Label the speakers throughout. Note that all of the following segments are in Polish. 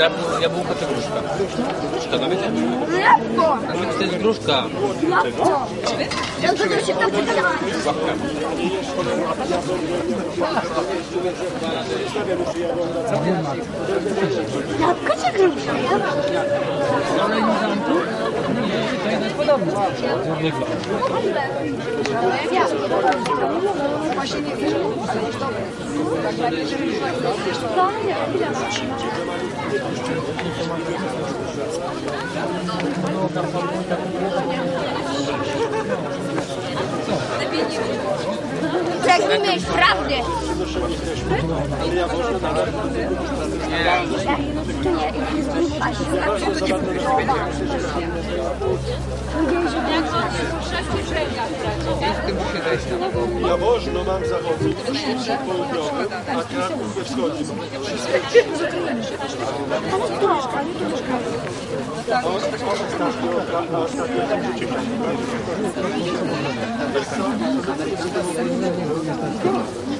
Speaker 1: Jabł- Jabłko czy gruszka? Gruszka, no wiecie?
Speaker 2: No jak to?
Speaker 1: No to jest gruszka.
Speaker 2: Jak to? Ja to się tam wygadałem. Jabłko czy gruszka? Pragnę mieć prawdę. To nie, jest Ты не
Speaker 3: имеешь правды. Ja wożno mam zachodni, Szybszy południowy, a Kraków we wschodnim. Thank you.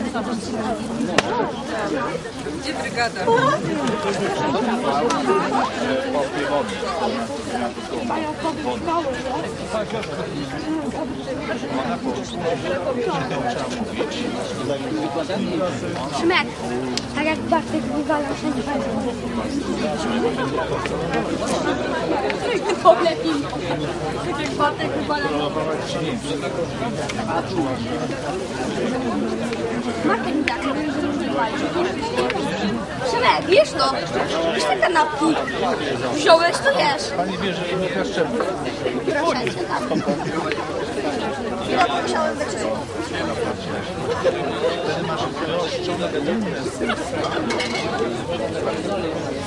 Speaker 4: Gdzie brygada?
Speaker 2: Szmek. Tak jak Bartek wywalał wszędzie Poblepim. Tak jak Bartek wywalał. Bartek mi tak wywalił. Szymek, wiesz to? Wiesz te kanapki? Wziąłeś, to jesz.
Speaker 3: Pani bierze i nie kaszczemy.
Speaker 2: Proszę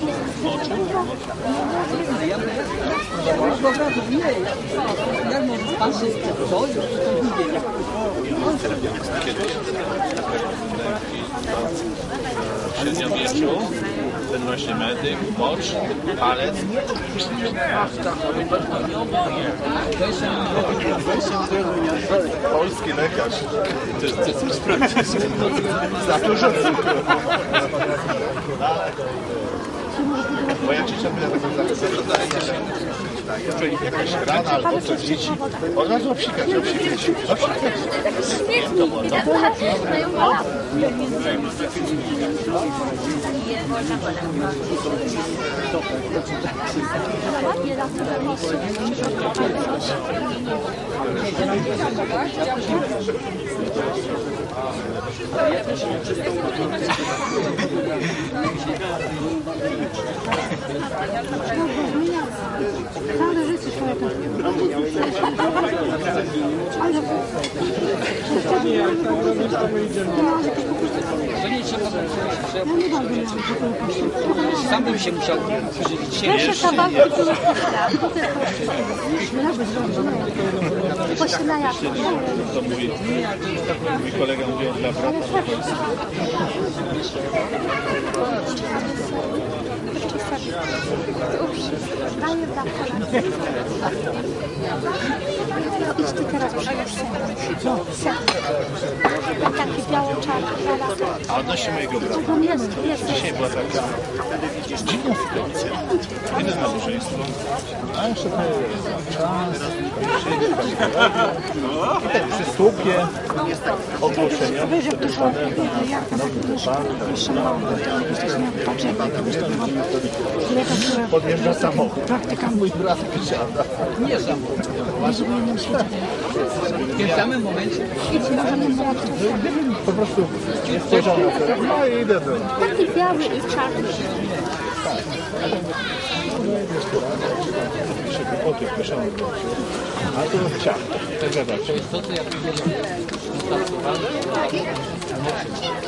Speaker 2: cię tam. Ja musiałem wyczyścić.
Speaker 3: W średniowieczu ten właśnie medyk, mocz, palec. Polski lekarz. Też chcę coś sprawdzić. Za dużo cukru. Bo ja ci ciągle Czyli jakaś rana albo coś dzieci. Od razu obsikać, obsikać. obsikać. Надо жить с человеком.
Speaker 2: Śmietnik. I tak mają balap.
Speaker 1: Sam bym się musiał przyżywić.
Speaker 2: Proszę kawałki tu Pośle jak.
Speaker 3: To mówi, mój kolega mówi on dla brata.
Speaker 2: Idź ty teraz przy
Speaker 3: A odnośnie mojego brata. Dzisiaj była taka dziwna sytuacja. Idę na małżeństwo, a jeszcze czas, i tak przy słupie ogłoszenia przepisane na. Podjeżdża samochód. Mój brat wysiada.
Speaker 1: Nie samochód. W tym samym momencie
Speaker 3: Po prostu jest to. No i idę do
Speaker 2: Taki biały i czarny.
Speaker 3: pisze głupoty, pisze A tu ciach. Tak gada.
Speaker 1: to jest to, co ja.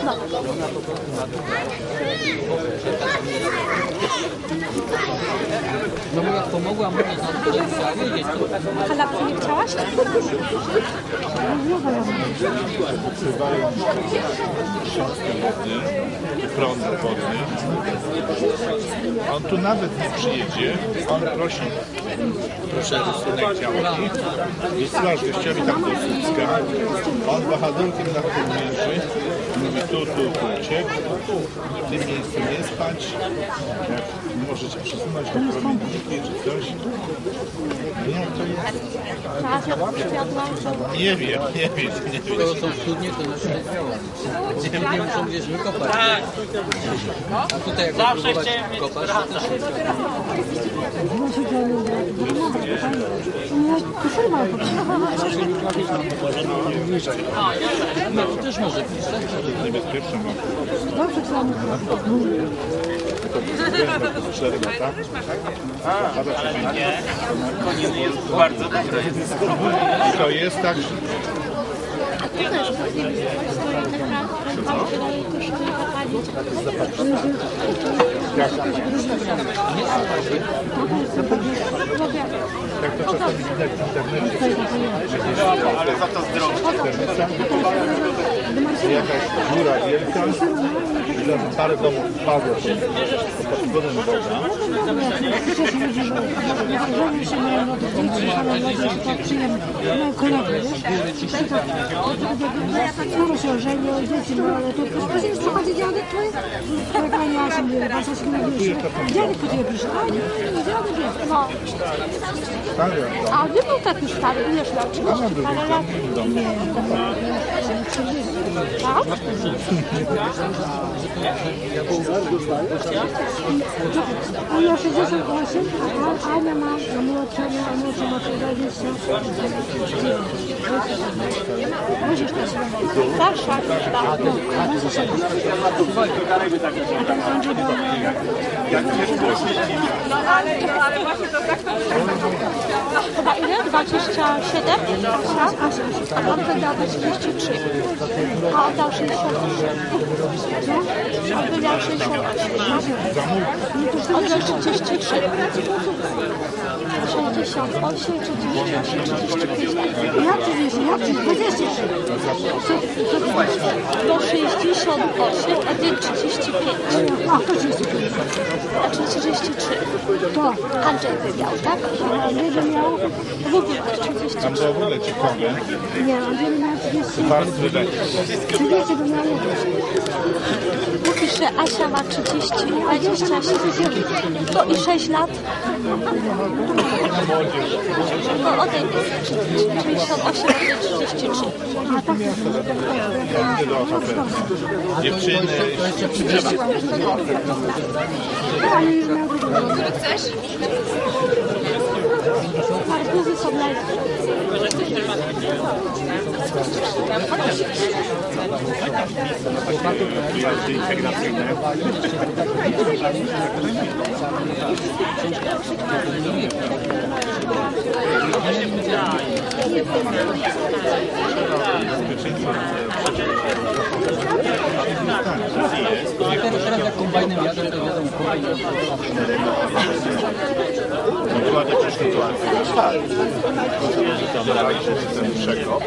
Speaker 1: No bo jak pomogła mu na to
Speaker 2: Kanapki nie chciałaś?
Speaker 3: Wodny, prąd wodny. On tu nawet nie przyjedzie. On prosi, proszę rysunek działki. Wysyłasz gościowi tam do Słupska. On wahadłkiem na tym mierzy. Mówi tu, tu, tu. W tym miejscu nie spać. Jak możecie przesunąć do promienniki czy coś. No jak to jest? Nie wiem, nie wiem, nie wiem.
Speaker 1: skoro są studnie, to znaczy jest biało. Studnie muszą gdzieś wykopać. A tutaj jak próbować kopać, to też no, też może być, tak?
Speaker 3: niebezpieczne mam. Tylko to 4 lata. Ale nie, koniny jest bardzo dobre. To jest tak, że jak to czasami widać w internecie. Ale za to zdrowie. Jakaś dziura wielka i za parę domów padło pod wpływem Boga.
Speaker 4: Skoro się ożenił, dzieci ma, ale to później przychodzi dziadek twój, tak pani Asia mówi, bardzo się mówisz, dziadek po ciebie przyszedł, a nie, nie, dziadek jest.
Speaker 2: No.
Speaker 3: Stary,
Speaker 2: A nie był taki stary, ileż miał? 30 parę lat?
Speaker 4: Nie,
Speaker 2: Tak?
Speaker 4: a ja 68, a Ania ma, a młodsza, a młodsza ma 20. Musisz też
Speaker 2: Starsza. Tak. Chyba ile? 27? A on wydał 33. A oddał 68. On wydał 68. Oddał 33. 68, 33.
Speaker 4: Ja 30, ja 30, 23.
Speaker 2: Do 68, a ty 35.
Speaker 4: A, to 35.
Speaker 2: A czy 33?
Speaker 4: To,
Speaker 2: Andrzej wygrał, tak?
Speaker 4: a Andrzej miał,
Speaker 2: W ogóle 33.
Speaker 3: tam to w ogóle ciekawe.
Speaker 4: nie, Andrzej miał 30.
Speaker 3: Warstwy lekkie.
Speaker 4: 30 to miał
Speaker 2: Mówi, że Asia ma 30, 27. No i 6 lat. No 98, a ty 33.
Speaker 3: Ja idę do oferty. Dziewczyny,
Speaker 2: Arbuzy są lekkie.
Speaker 3: jazdy integracyjne.
Speaker 1: teraz, teraz jak kombajnem jadą, to jadą kombajnem.
Speaker 3: Dokładnie też sytuacja. Tak. To dalej się system przekop.